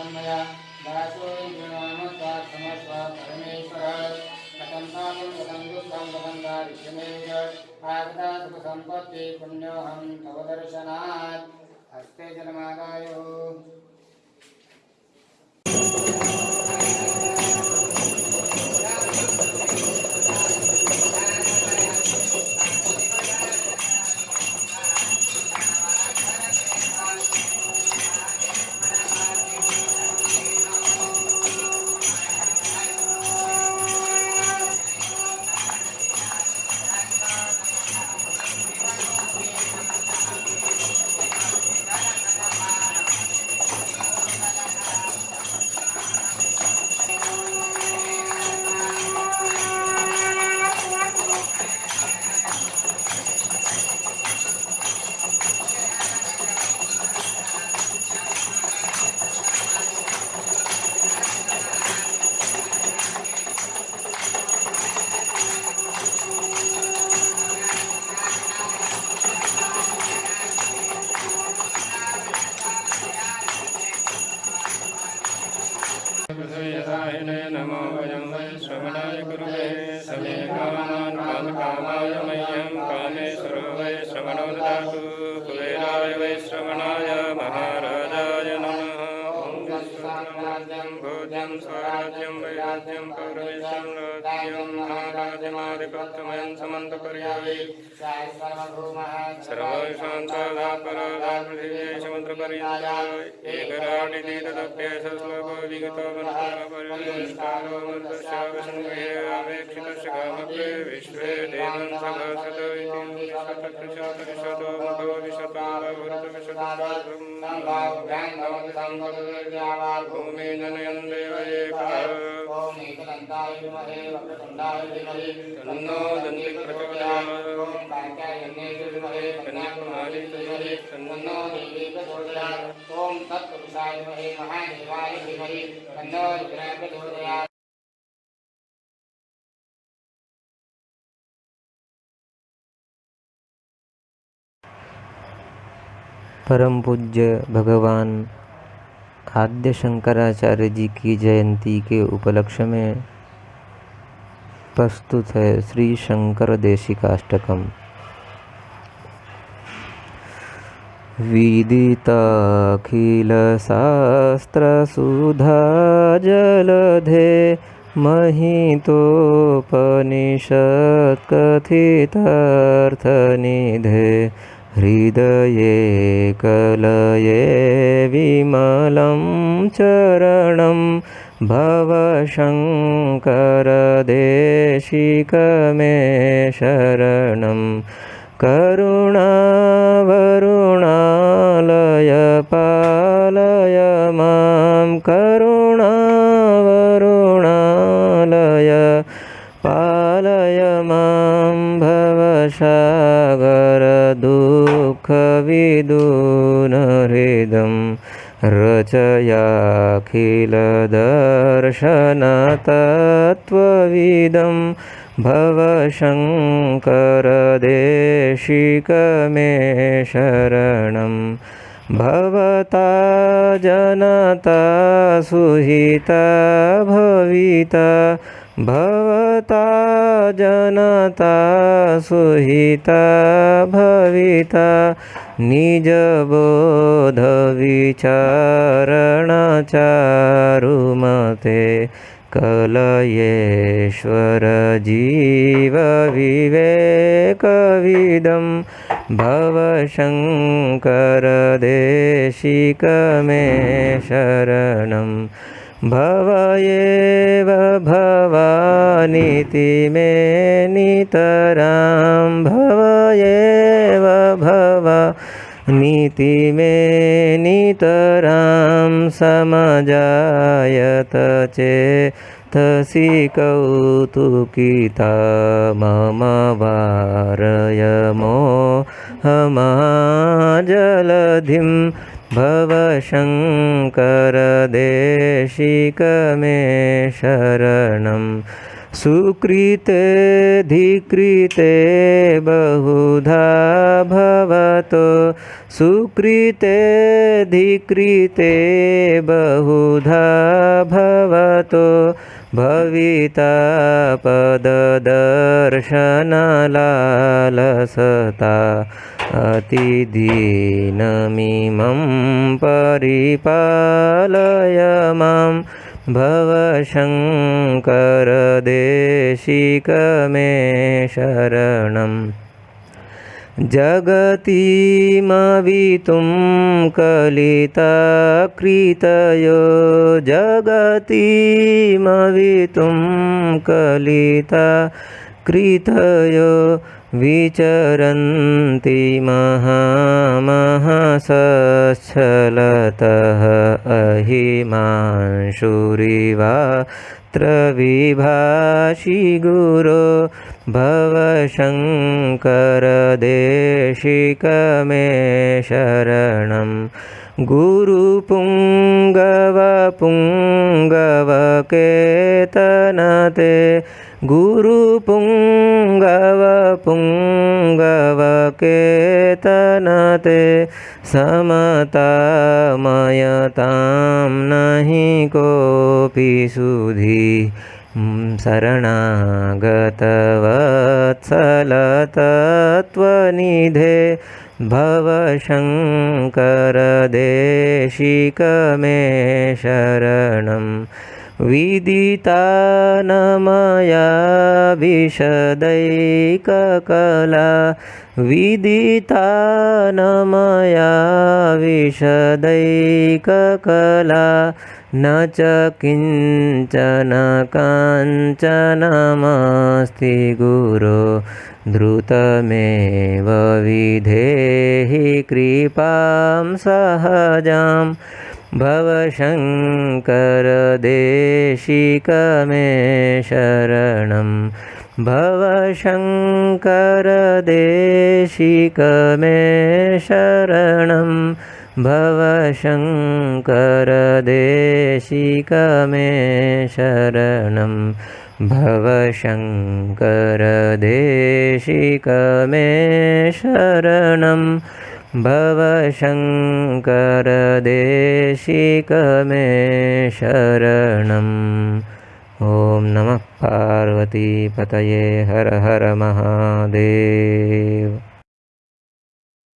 तन्मया दासोऽयं गृह्णामस्वात् समस्वा परमेश्वरः कथं पापं कथं दुःखं कथं दारिद्र्यमेव आगता सुखसम्पत्ति पुण्योऽहं तव दर्शनात्। हस्ते जलमादायो पृथ्वीयसाहिने नमो वयं वै श्रवणाय गुरुवे समे कामान् कामकामाय मह्यं कामेश्वरो वै श्रवणो ददातु कुबेराय वै श्रवणाय स्वराज्यं वैराज्यं पौरवेशं राज्यं महाराजमादिपत्तमयं पृथिव्यै समुद्रपर्यन्ताय, एकराटिति तदप्येष श्लोको विगतो मनःपरिष्कारो मृतस्यावसङ्गृहे आवेक्षितस्य कामप्रे विश्वे देवं सभासत इति विशतकृशतकृशतो मतो विशतो भूतविशतं भूमि जनयन् देवयेभ्यः ॐ एकदन्ताय विमहे वक्रतुण्डाय धीमहि तन्नो दन्ति प्रचोदयात् ॐ कात्यायन्नेति विमहे कन्याकुमारी धीमहि तन्नो देवी प्रचोदयात् ॐ तत्पुरुषाय विमहे महादेवाय धीमहि तन्नो रुद्राय प्रचोदयात् परम पूज्य भगवान आद्य शंकराचार्य जी की जयंती के उपलक्ष्य में प्रस्तुत है श्री शंकर देशिकाष्टकम। सुधा जलधे महितोपनिषत् कथितार्थनिधे हृदये कलये विमलं चरणं भवशङ्करदेशिकमे शरणं करुणावरुणालय पालय मां करुणावरुणालय पालय मां भवसागरदुःखविदूनहृदं रचयाखिलदर्शनतत्त्वविदं भवशङ्करदेशिकमे शरणं भवता जनता सुहिता भविता भवता जनता सुहिता भविता निजबोधविचारणचारुमते कलयेश्वर जीवविवेकविदं भवशङ्करदेशिकमे शरणं भव एव भवानीति मे नितरां भव एव भवा। नीति मे नितरां समजायत चेतसि कौतुकिता मम वारय मोहमाजलधिं भवशङ्करदेशिकमे शरणं सुकृते धिकृते बहुधा भवतो। सुकृते धिकृते बहुधा भवतो। भविता पददर्शनलालसता अतिदीनमिमं परिपालय भवशङ्करदेशिकमे शरणम् जगतिमवितुं कलिता कृतयो जगतिमवितुं कलिता कृतयो विचरन्ति महामहसच्छलतः अहिमांशुरिवात्र विभाषि गुरो भवशङ्करदेशिकमे शरणं गुरुपुङ्गवपुङ्गवकेतनते गुरुपुङ्गवपुङ्गवकेतनते समतामयतां नहि कोऽपि सुधी। शरणागतवत्सलतत्त्वनिधे भवशङ्करदेशिकमे शरणं विदिता न मया विशदैककला विदिता न मया विशदैककला न च किञ्चन काञ्चनमस्ति गुरो द्रुतमेव विधेहि कृपां सहजां भवशङ्करदेशिकमे शरणं भवशङ्करदेशिकमे शरणं भवशङ्करदेशिकमे शरणं भवशङ्करदेशिकमे शरणं भवशङ्करदेशिकमे शरणम् ॐ नमः पार्वतीपतये हर हर महादेव